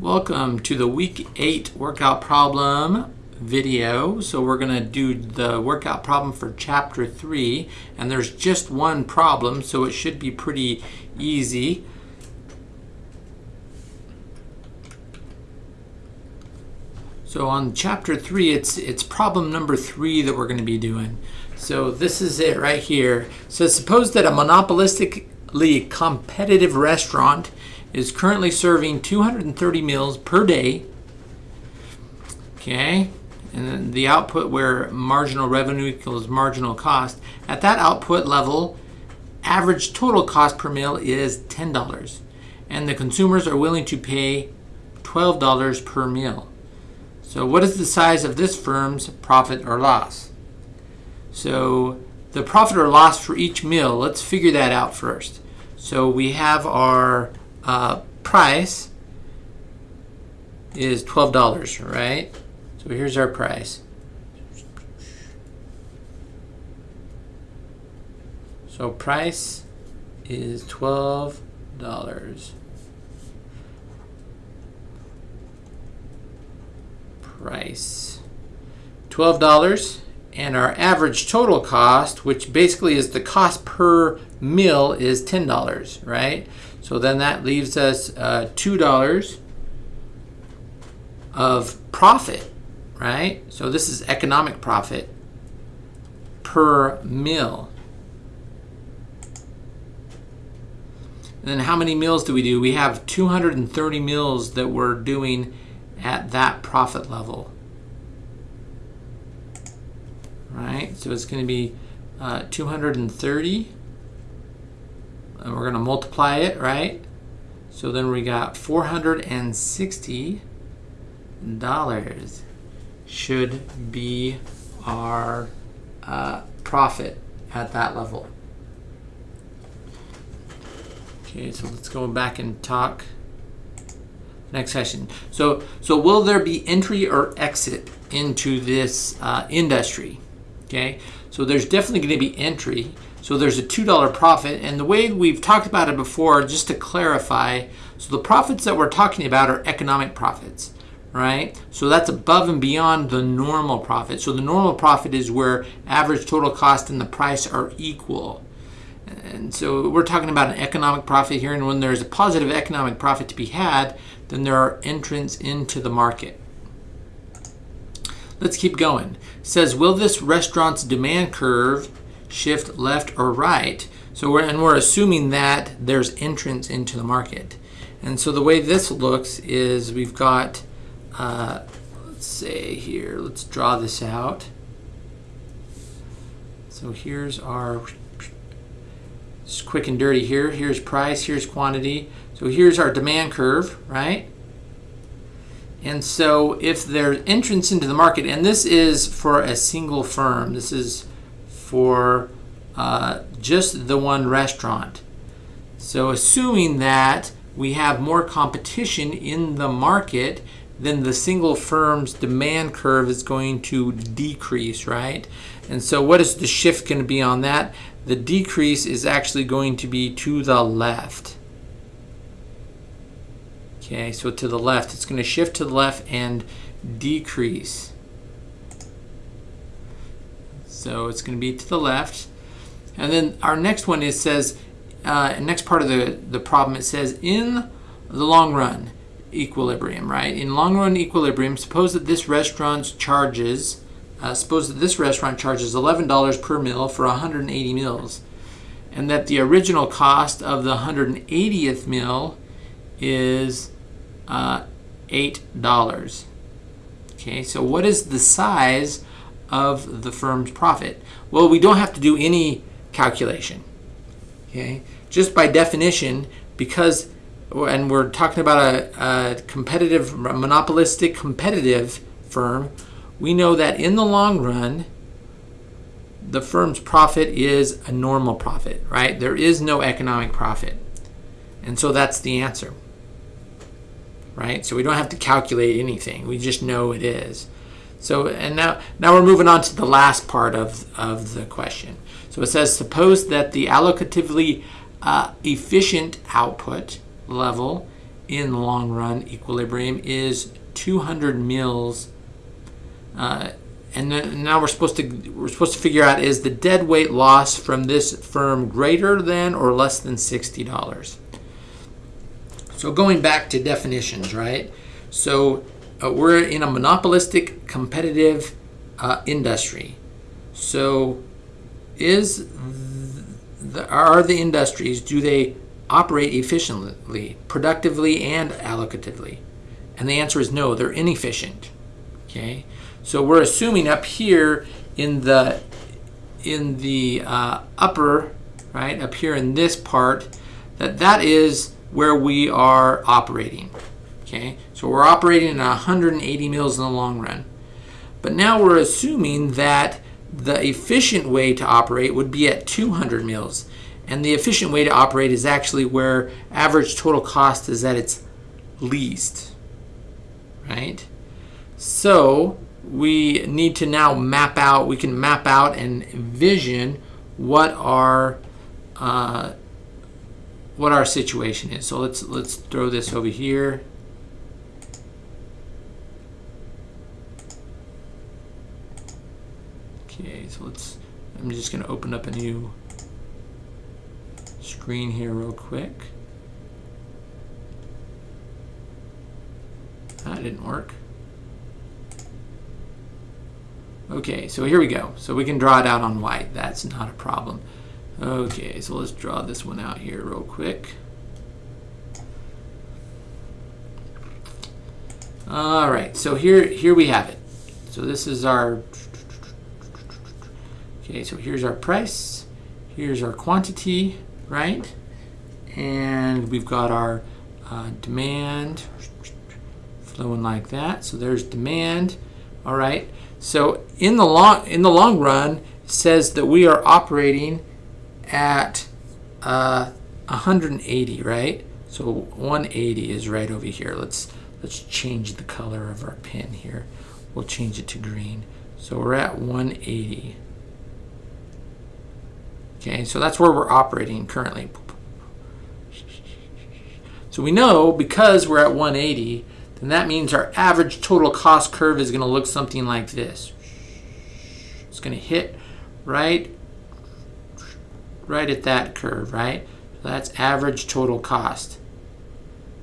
Welcome to the week 8 workout problem video. So we're going to do the workout problem for chapter 3 and there's just one problem so it should be pretty easy. So on chapter 3 it's it's problem number 3 that we're going to be doing. So this is it right here. So suppose that a monopolistically competitive restaurant is currently serving 230 meals per day. Okay, and then the output where marginal revenue equals marginal cost. At that output level, average total cost per meal is $10, and the consumers are willing to pay $12 per meal. So what is the size of this firm's profit or loss? So the profit or loss for each meal, let's figure that out first. So we have our uh, price is $12, right? So here's our price. So price is $12. Price. $12 and our average total cost, which basically is the cost per meal is $10, right? So then that leaves us uh, $2 of profit, right? So this is economic profit per meal. And then how many meals do we do? We have 230 meals that we're doing at that profit level. Right, so it's going to be uh, 230 and we're going to multiply it, right? So then we got $460 should be our uh, profit at that level. Okay, so let's go back and talk next session. So, so will there be entry or exit into this uh, industry? Okay, so there's definitely going to be entry. So there's a $2 profit. And the way we've talked about it before, just to clarify, so the profits that we're talking about are economic profits, right? So that's above and beyond the normal profit. So the normal profit is where average total cost and the price are equal. And so we're talking about an economic profit here. And when there's a positive economic profit to be had, then there are entrants into the market. Let's keep going. It says, will this restaurant's demand curve shift left or right. So we're, and we're assuming that there's entrance into the market. And so the way this looks is we've got, uh, let's say here, let's draw this out. So here's our, just quick and dirty here. Here's price, here's quantity. So here's our demand curve, right? And so if there's entrance into the market, and this is for a single firm, this is for uh, just the one restaurant. So assuming that we have more competition in the market, then the single firm's demand curve is going to decrease, right? And so what is the shift going to be on that? The decrease is actually going to be to the left. Okay, so to the left, it's going to shift to the left and decrease. So it's going to be to the left. And then our next one is says, uh, next part of the, the problem, it says in the long run equilibrium, right? In long run equilibrium, suppose that this restaurant charges, uh, suppose that this restaurant charges $11 per meal for 180 meals, and that the marginal cost of the 180th meal is uh, $8. Okay, so what is the size of the firm's profit? Well, we don't have to do any calculation. Okay, just by definition, because and we're talking about a, a competitive, monopolistic competitive firm, we know that in the long run, the firm's profit is a normal profit, right? There is no economic profit. And so that's the answer, right? So we don't have to calculate anything. We just know it is. So, and now, now we're moving on to the last part of, of the question. So it says, suppose that the allocatively uh, efficient output level in long run equilibrium is 200 mils. Uh, and then now we're supposed to we're supposed to figure out is the dead weight loss from this firm greater than or less than sixty dollars. So going back to definitions, right? So uh, we're in a monopolistic competitive uh, industry. So is the, are the industries do they operate efficiently, productively, and allocatively? And the answer is no, they're inefficient. Okay, so we're assuming up here in the in the uh, upper right up here in this part that that is where we are operating. Okay, so we're operating at 180 mils in the long run. But now we're assuming that the efficient way to operate would be at 200 mils. And the efficient way to operate is actually where average total cost is at its least, right? So we need to now map out, we can map out and envision what our uh, what our situation is. So let's let's throw this over here. Okay, so let's, I'm just going to open up a new screen here real quick. Ah, that didn't work. Okay, so here we go. So we can draw it out on white. That's not a problem. Okay, so let's draw this one out here real quick. All right, so here, here we have it. So this is our Okay, so here's our price, here's our quantity, right? And we've got our uh, demand flowing like that. So there's demand, all right? So in the long in the long run, says that we are operating at uh, 180, right? So 180 is right over here. Let's let's change the color of our pen here. We'll change it to green. So we're at 180. Okay, so that's where we're operating currently. So we know because we're at 180, then that means our average total cost curve is going to look something like this. It's going to hit right, right at that curve, right? So that's average total cost.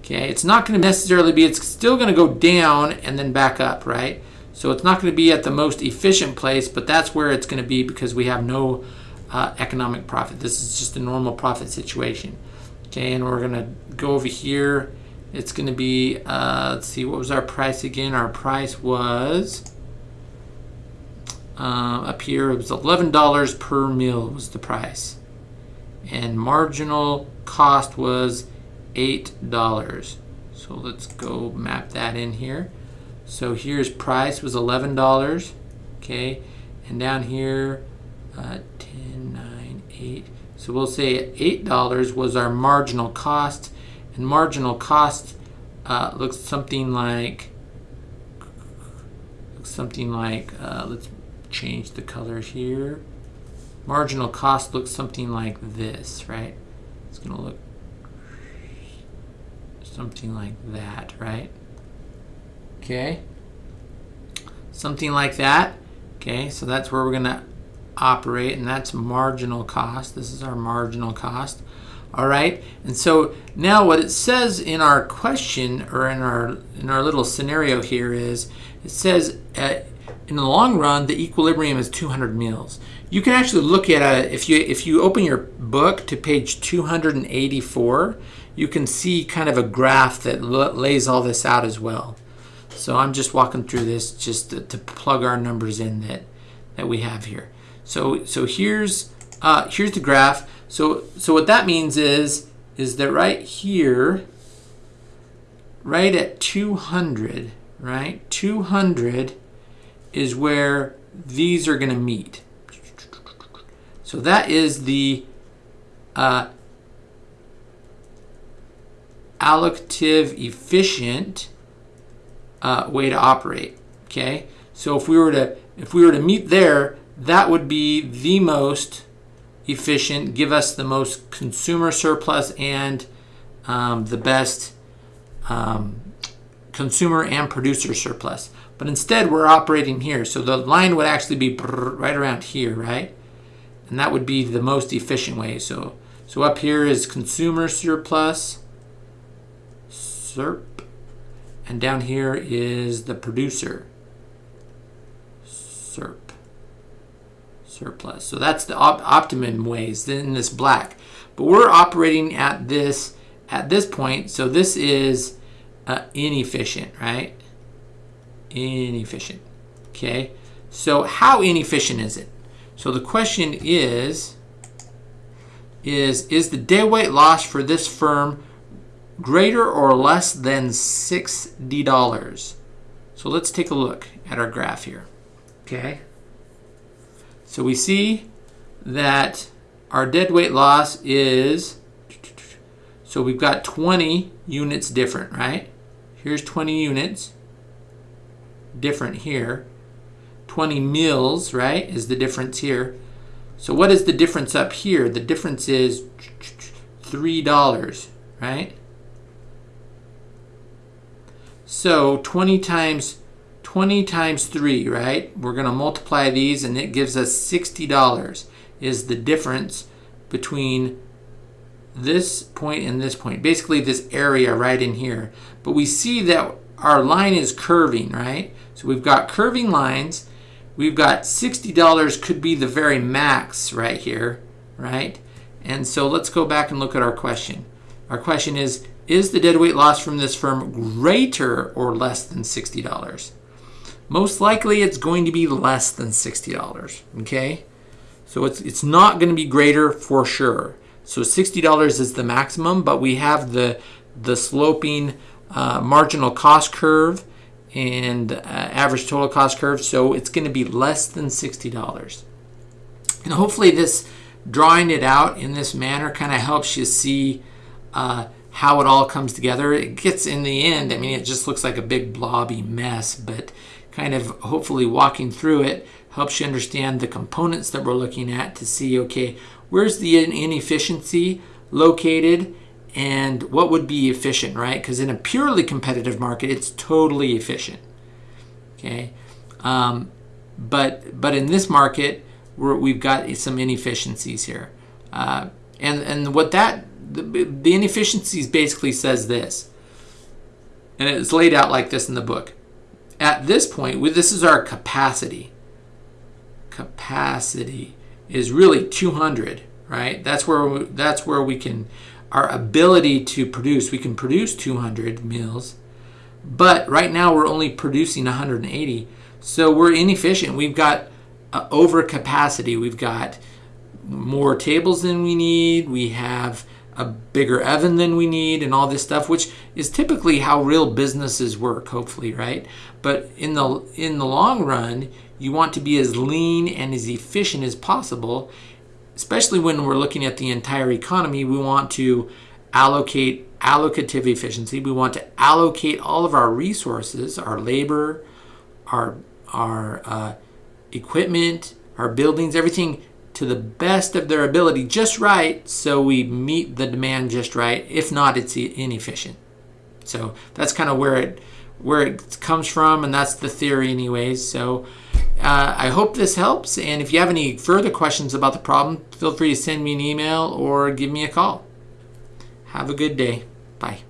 Okay, it's not going to necessarily be, it's still going to go down and then back up, right? So it's not going to be at the most efficient place, but that's where it's going to be because we have no uh, economic profit. This is just a normal profit situation. Okay, and we're gonna go over here. It's gonna be, uh, let's see, what was our price again? Our price was, uh, up here, it was $11 per meal was the price. And marginal cost was $8. So let's go map that in here. So here's price was $11, okay? And down here, uh, 10, 9, 8. So we'll say $8 was our marginal cost. And marginal cost uh, looks something like, looks something like, uh, let's change the color here. Marginal cost looks something like this, right? It's to look something like that, right? Okay. Something like that. Okay, so that's where we're going to operate, and that's marginal cost. This is our marginal cost. All right, and so now what it says in our question or in our in our little scenario here is it says at, in the long run the equilibrium is 200 mils. You can actually look at a if you if you open your book to page 284, you can see kind of a graph that lays all this out as well. So I'm just walking through this just to, to plug our numbers in that that we have here. So so here's uh, here's the graph. So so what that means is is that right here, right at 200, right? 200 is where these are going to meet. So that is the uh, allocative efficient uh, way to operate. Okay, so if we were to if we were to meet there, that would be the most efficient, give us the most consumer surplus and um, the best um, consumer and producer surplus. But instead, we're operating here. So the line would actually be right around here, right? And that would be the most efficient way. So, so up here is consumer surplus, SERP, and down here is the producer, SERP, surplus. So that's the op optimum ways in this black. But we're operating at this at this point, so this is uh, inefficient, right? Inefficient. Okay. So how inefficient is it? So the question is, is, is the deadweight loss for this firm greater or less than $60? So let's take a look at our graph here. Okay. So we see that our dead weight loss is, so we've got 20 units different, right? Here's 20 units different here. 20 mils, right, is the difference here. So what is the difference up here? The difference is $3, right? So 20 times 20 times 3, right? We're going to multiply these and it gives us $60 is the difference between this point and this point. Basically this area right in here. But we see that our line is curving, right? So we've got curving lines. We've got $60 could be the very max right here, right? And so let's go back and look at our question. Our question is, is the deadweight loss from this firm greater or less than $60? Most likely it's going to be less than $60, okay? So it's, it's not going to be greater for sure. So $60 is the maximum, but we have the, the sloping uh, marginal cost curve and uh, average total cost curve, so it's going to be less than $60. And hopefully this drawing it out in this manner kind of helps you see uh, how it all comes together. It gets in the end, I mean, it just looks like a big blobby mess, but kind of hopefully walking through it helps you understand the components that we're looking at to see, okay, where's the inefficiency located and what would be efficient, right? Because in a purely competitive market, it's totally efficient, okay? Um, but, but in this market, we have got some inefficiencies here. Uh, and, and what that, the, the inefficiencies basically says this, and it's laid out like this in the book at this point, this is our capacity. Capacity is really 200, right? That's where we, that's where we can our ability to produce. We can produce 200 meals, but right now we're only producing 180. So we're inefficient. We've got uh, overcapacity. We've got more tables than we need. We have a bigger oven than we need and all this stuff which is typically how real businesses work hopefully right? But in the in the long run you want to be as lean and as efficient as possible especially when we're looking at the entire economy. We want to allocate allocative efficiency. We want to allocate all of our resources our labor our our uh, equipment our buildings everything to the best of their ability just right so we meet the demand just right if not it's inefficient. So that's kind of where it where it comes from and that's the theory anyways so uh, I hope this helps and if you have any further questions about the problem feel free to send me an email or give me a call. Have a good day. Bye